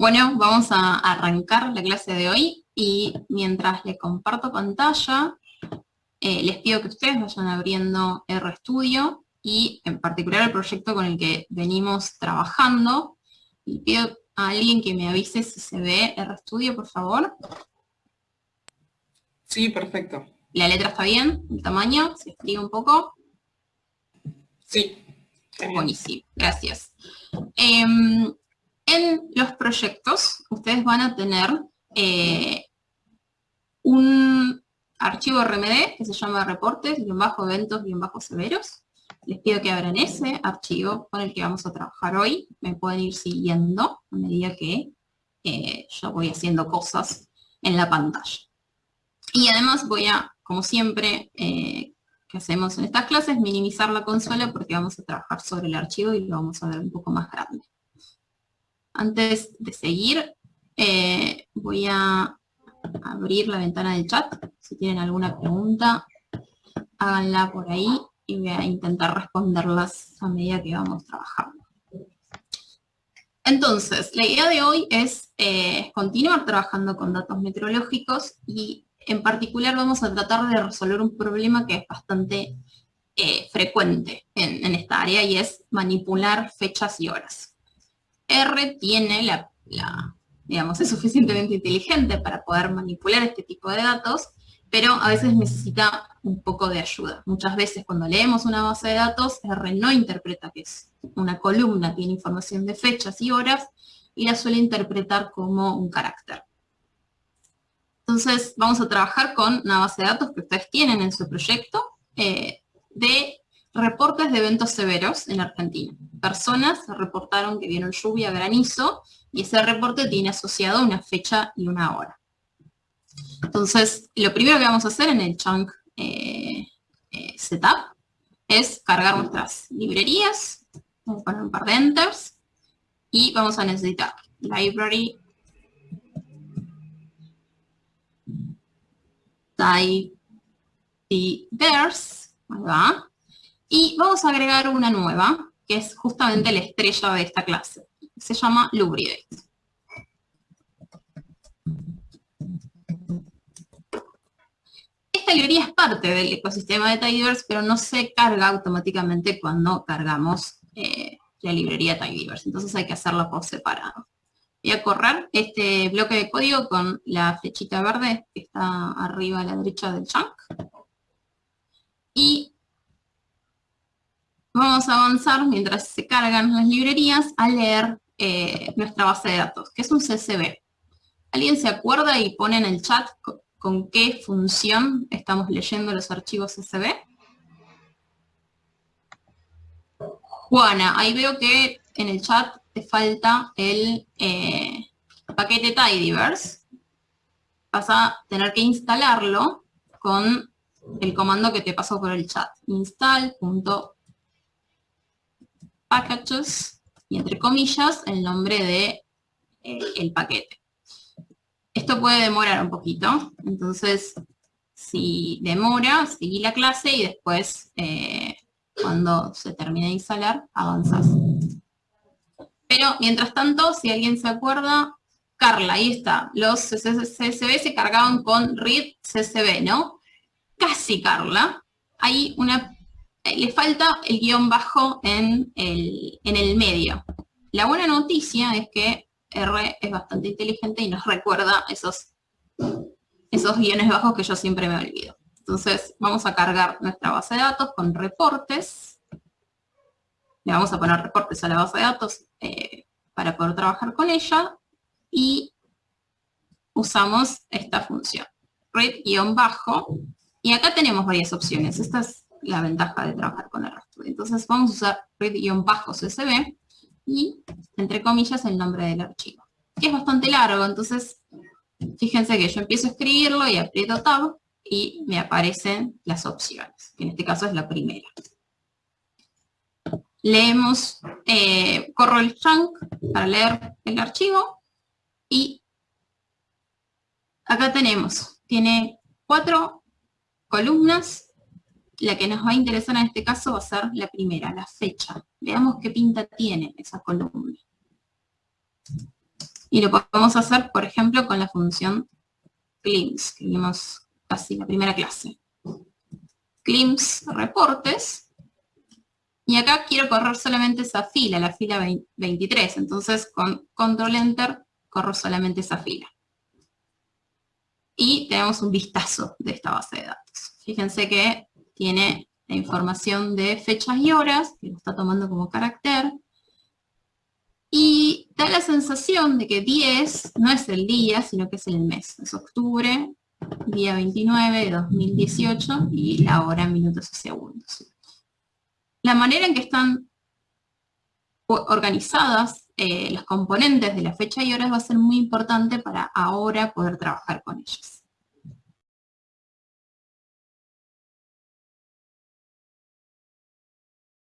Bueno, vamos a arrancar la clase de hoy y mientras le comparto pantalla, eh, les pido que ustedes vayan abriendo RStudio y en particular el proyecto con el que venimos trabajando. Y pido a alguien que me avise si se ve RStudio, por favor. Sí, perfecto. ¿La letra está bien? ¿El tamaño? ¿Se escribe un poco? Sí. Buenísimo, gracias. Em, en los proyectos, ustedes van a tener eh, un archivo RMD que se llama reportes, bajo eventos, bajo severos. Les pido que abran ese archivo con el que vamos a trabajar hoy. Me pueden ir siguiendo a medida que eh, yo voy haciendo cosas en la pantalla. Y además voy a, como siempre, eh, que hacemos en estas clases, minimizar la consola porque vamos a trabajar sobre el archivo y lo vamos a ver un poco más grande. Antes de seguir, eh, voy a abrir la ventana del chat. Si tienen alguna pregunta, háganla por ahí y voy a intentar responderlas a medida que vamos trabajando. Entonces, la idea de hoy es eh, continuar trabajando con datos meteorológicos y en particular vamos a tratar de resolver un problema que es bastante eh, frecuente en esta área y es manipular fechas y horas. R tiene la, digamos, es suficientemente inteligente para poder manipular este tipo de datos, pero a veces necesita un poco de ayuda. Muchas veces cuando leemos una base de datos, R no interpreta que es una columna, tiene información de fechas y horas, y la suele interpretar como un carácter. Entonces vamos a trabajar con una base de datos que ustedes tienen en su proyecto, eh, de reportes de eventos severos en Argentina. Personas reportaron que vieron lluvia, granizo, y ese reporte tiene asociado una fecha y una hora. Entonces, lo primero que vamos a hacer en el chunk eh, eh, setup es cargar nuestras librerías, vamos a poner un par de enters, y vamos a necesitar library diverse, ahí va, y vamos a agregar una nueva, que es justamente la estrella de esta clase. Se llama Lubridate. Esta librería es parte del ecosistema de Tidyverse, pero no se carga automáticamente cuando cargamos eh, la librería Tidyverse. Entonces hay que hacerlo por separado. Voy a correr este bloque de código con la flechita verde que está arriba a la derecha del chunk. Y vamos a avanzar mientras se cargan las librerías a leer eh, nuestra base de datos, que es un CSV. ¿Alguien se acuerda y pone en el chat con, qué función estamos leyendo los archivos CSV? Juana, ahí veo que en el chat te falta el eh, paquete tidyverse. Vas a tener que instalarlo con el comando que te pasó por el chat. install.tidyverse packages, y entre comillas, el nombre de eh, el paquete. Esto puede demorar un poquito, entonces si demora, seguí la clase y después, eh, cuando se termine de instalar, avanzás. Pero, mientras tanto, si alguien se acuerda, Carla, ahí está, los CSV se cargaban con read CSV, ¿no? Casi, Carla. Hay una le falta el guion bajo en el, medio. La buena noticia es que R es bastante inteligente y nos recuerda esos, esos guiones bajos que yo siempre me olvido. Entonces vamos a cargar nuestra base de datos con reportes. Le vamos a poner reportes a la base de datos eh, para poder trabajar con ella. Y usamos esta función, read-bajo. Y acá tenemos varias opciones. Esta es la ventaja de trabajar con el RStudio. Entonces vamos a usar read-csv y, entre comillas, el nombre del archivo. Que es bastante largo, entonces fíjense que yo empiezo a escribirlo y aprieto Tab y me aparecen las opciones, que en este caso es la primera. Leemos, eh, corro el chunk para leer el archivo y acá tenemos, tiene cuatro columnas la que nos va a interesar en este caso va a ser la primera, la fecha. Veamos qué pinta tiene esa columna. Y lo podemos hacer, por ejemplo, con la función CLIMS, que vimos la primera clase. CLIMS reportes, y acá quiero correr solamente esa fila, la fila 23, entonces con control enter corro solamente esa fila. Y tenemos un vistazo de esta base de datos. Fíjense que tiene la información de fechas y horas, que lo está tomando como carácter, y da la sensación de que 10 no es el día, sino que es el mes. Es octubre, día 29 de 2018, y la hora minutos y segundos. La manera en que están organizadas eh, los componentes de la fecha y horas va a ser muy importante para ahora poder trabajar con ellos.